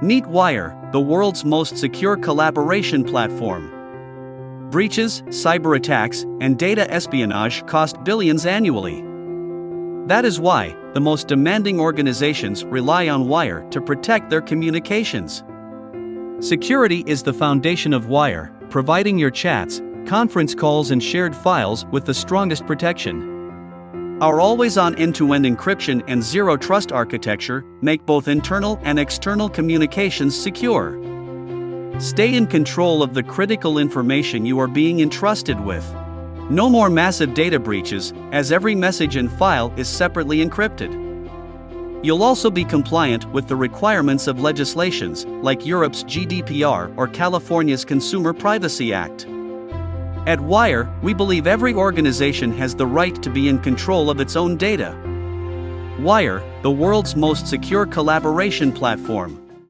Meet Wire, the world's most secure collaboration platform. Breaches, cyber attacks, and data espionage cost billions annually. That is why, the most demanding organizations rely on Wire to protect their communications. Security is the foundation of Wire, providing your chats, conference calls, and shared files with the strongest protection. Our always on end to end encryption and zero trust architecture make both internal and external communications secure. Stay in control of the critical information you are being entrusted with. No more massive data breaches, as every message and file is separately encrypted. You'll also be compliant with the requirements of legislations like Europe's GDPR or California's Consumer Privacy Act. At Wire, we believe every organization has the right to be in control of its own data. Wire, the world's most secure collaboration platform.